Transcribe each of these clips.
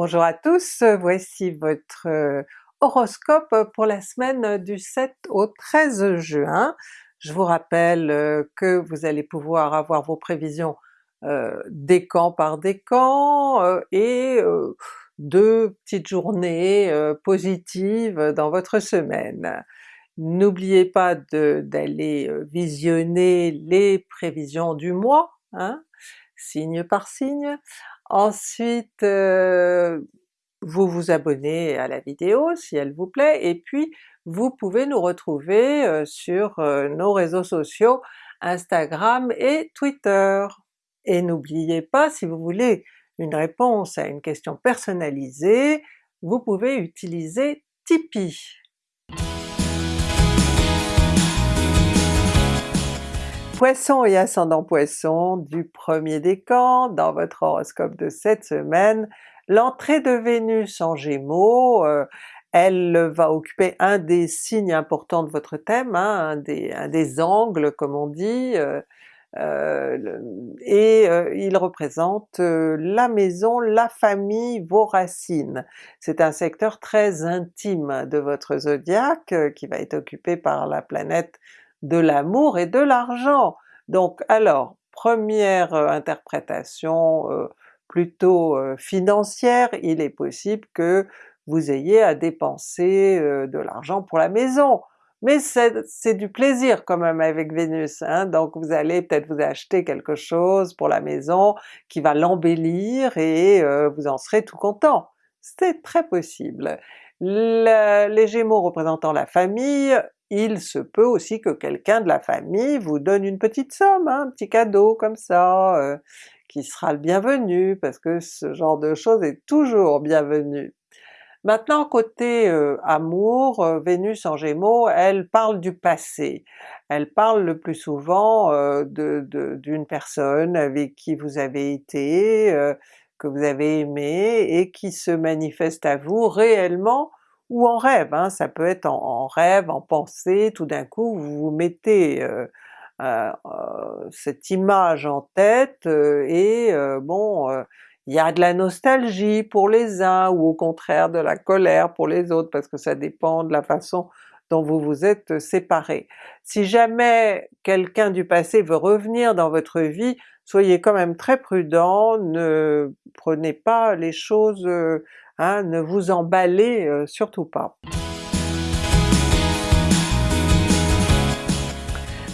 Bonjour à tous, voici votre euh, horoscope pour la semaine du 7 au 13 juin. Je vous rappelle euh, que vous allez pouvoir avoir vos prévisions euh, décan par décan euh, et deux petites journées positives dans votre semaine. N'oubliez pas d'aller visionner les prévisions du mois, hein, signe par signe. Ensuite, vous vous abonnez à la vidéo si elle vous plaît, et puis vous pouvez nous retrouver sur nos réseaux sociaux Instagram et Twitter. Et n'oubliez pas, si vous voulez une réponse à une question personnalisée, vous pouvez utiliser Tipeee. Poisson et ascendant Poisson du premier décan dans votre horoscope de cette semaine, L'entrée de Vénus en Gémeaux, euh, elle va occuper un des signes importants de votre thème, hein, un, des, angles comme on dit, euh, euh, et il représente la maison, la famille, vos racines. C'est un secteur très intime de votre zodiaque qui va être occupé par la planète de l'amour et de l'argent. Donc alors, première interprétation plutôt financière, il est possible que vous ayez à dépenser de l'argent pour la maison. Mais c'est du plaisir quand même avec Vénus, hein? donc vous allez peut-être vous acheter quelque chose pour la maison qui va l'embellir et vous en serez tout content. C'est très possible. les Gémeaux représentant la famille, il se peut aussi que quelqu'un de la famille vous donne une petite somme, hein, un petit cadeau comme ça, qui sera le bienvenu, parce que ce genre de choses est toujours bienvenu. Maintenant côté euh, amour, euh, Vénus en Gémeaux, elle parle du passé. Elle parle le plus souvent euh, d'une personne avec qui vous avez été, que vous avez aimé, et qui se manifeste à vous réellement ou en rêve, hein. ça peut être en, rêve, en pensée, tout d'un coup vous vous mettez euh, euh, cette image en tête euh, et bon, il y a de la nostalgie pour les uns ou au contraire de la colère pour les autres parce que ça dépend de la façon dont vous vous êtes séparés. Si jamais quelqu'un du passé veut revenir dans votre vie, soyez quand même très prudent, ne prenez pas les choses, hein, ne vous emballez surtout pas.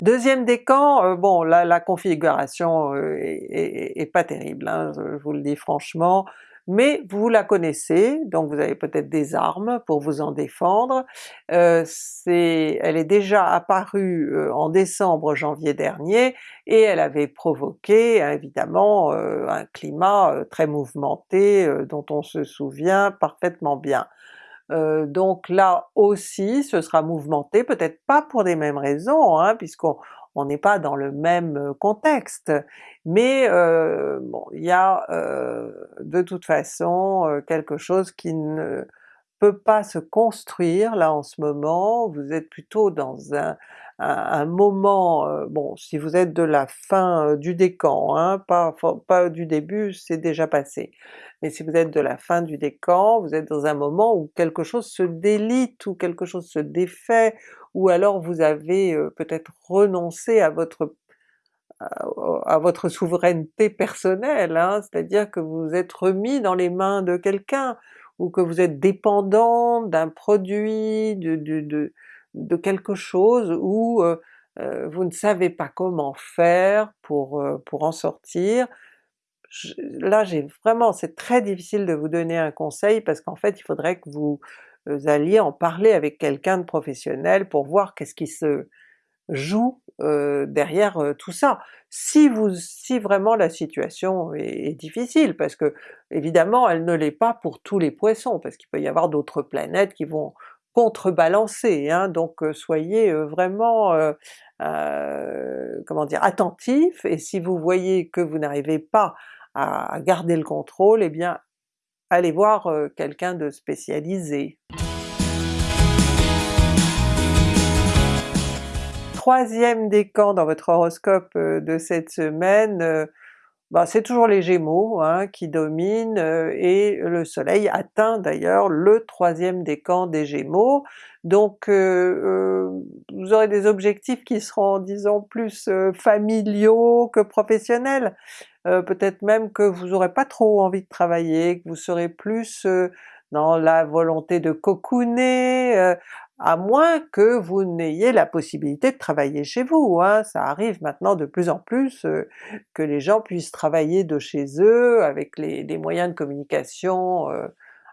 Deuxième décan, euh, bon là la configuration euh, est, pas terrible, hein, je vous le dis franchement, mais vous la connaissez, donc vous avez peut-être des armes pour vous en défendre. Euh, elle est déjà apparue en décembre-janvier dernier et elle avait provoqué évidemment un climat très mouvementé dont on se souvient parfaitement bien. Euh, donc là aussi ce sera mouvementé, peut-être pas pour les mêmes raisons, hein, puisqu'on n'est pas dans le même euh, contexte, mais euh, bon, il y a de toute façon quelque chose qui ne peut pas se construire là en ce moment, vous êtes plutôt dans un, moment, bon si vous êtes de la fin du décan, hein, pas, du début, c'est déjà passé, mais si vous êtes de la fin du décan, vous êtes dans un moment où quelque chose se délite, ou quelque chose se défait, ou alors vous avez peut-être renoncé à votre à votre souveraineté personnelle, hein, c'est-à-dire que vous êtes remis dans les mains de quelqu'un, ou que vous êtes dépendant d'un produit, de, de, de, quelque chose, ou vous ne savez pas comment faire pour, pour en sortir, là j'ai vraiment, c'est très difficile de vous donner un conseil parce qu'en fait il faudrait que vous euh, alliez en parler avec quelqu'un de professionnel pour voir qu'est-ce qui se joue euh, derrière euh, tout ça. Si vous, si vraiment la situation est, difficile, parce que évidemment elle ne l'est pas pour tous les Poissons, parce qu'il peut y avoir d'autres planètes qui vont contrebalancer, hein, donc soyez vraiment comment dire, attentif, et si vous voyez que vous n'arrivez pas à garder le contrôle, eh bien allez voir euh, quelqu'un de spécialisé. Troisième décan dans votre horoscope euh, de cette semaine, euh, bah, c'est toujours les Gémeaux hein, qui dominent et le soleil atteint d'ailleurs le troisième décan des Gémeaux, donc euh, vous aurez des objectifs qui seront disons plus familiaux que professionnels. Peut-être même que vous n'aurez pas trop envie de travailler, que vous serez plus dans la volonté de cocooner, à moins que vous n'ayez la possibilité de travailler chez vous. Hein. Ça arrive maintenant de plus en plus que les gens puissent travailler de chez eux avec les, moyens de communication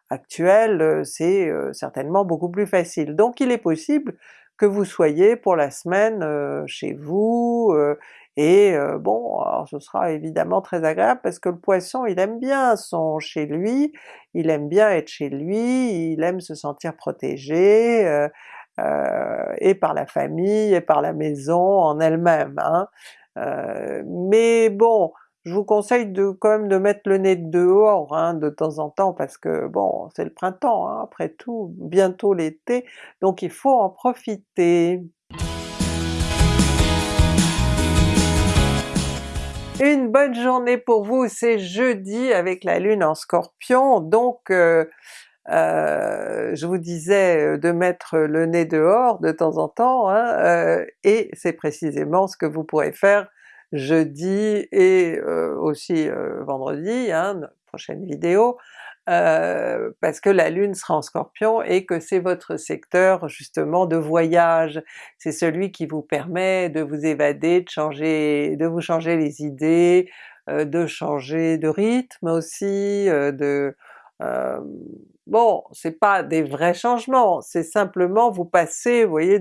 actuels, c'est certainement beaucoup plus facile. Donc il est possible que vous soyez pour la semaine chez vous, et bon, alors ce sera évidemment très agréable parce que le Poisson il aime bien son chez lui, il aime bien être chez lui, il aime se sentir protégé, euh, euh, et par la famille, et par la maison en elle-même. Hein. Euh, mais bon, je vous conseille de quand même de mettre le nez dehors hein, de temps en temps parce que bon, c'est le printemps hein, après tout, bientôt l'été, donc il faut en profiter. Une bonne journée pour vous, c'est jeudi avec la Lune en Scorpion, donc euh, euh, je vous disais de mettre le nez dehors de temps en temps, hein, euh, et c'est précisément ce que vous pourrez faire jeudi et aussi vendredi, hein, prochaine vidéo, euh, parce que la Lune sera en Scorpion et que c'est votre secteur justement de voyage, c'est celui qui vous permet de vous évader, de changer, de vous changer les idées, euh, de changer de rythme aussi, euh, de... bon, c'est pas des vrais changements, c'est simplement vous passer, vous voyez,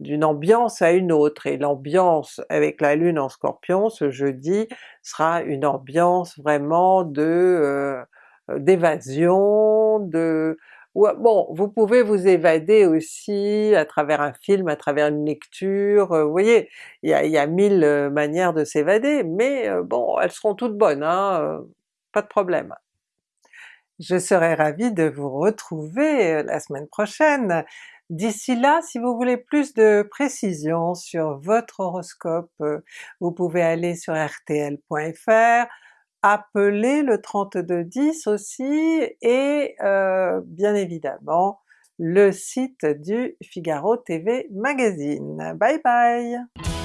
d'une ambiance à une autre, et l'ambiance avec la Lune en Scorpion ce jeudi sera une ambiance vraiment de euh, d'évasion, de... Bon, vous pouvez vous évader aussi à travers un film, à travers une lecture, euh, vous voyez, il y a, y a mille euh, manières de s'évader, mais bon, elles seront toutes bonnes, hein, pas de problème. Je serai ravie de vous retrouver la semaine prochaine. D'ici là, si vous voulez plus de précisions sur votre horoscope, vous pouvez aller sur rtl.fr, appelez le 3210 aussi, et euh, bien évidemment le site du Figaro TV Magazine. Bye bye!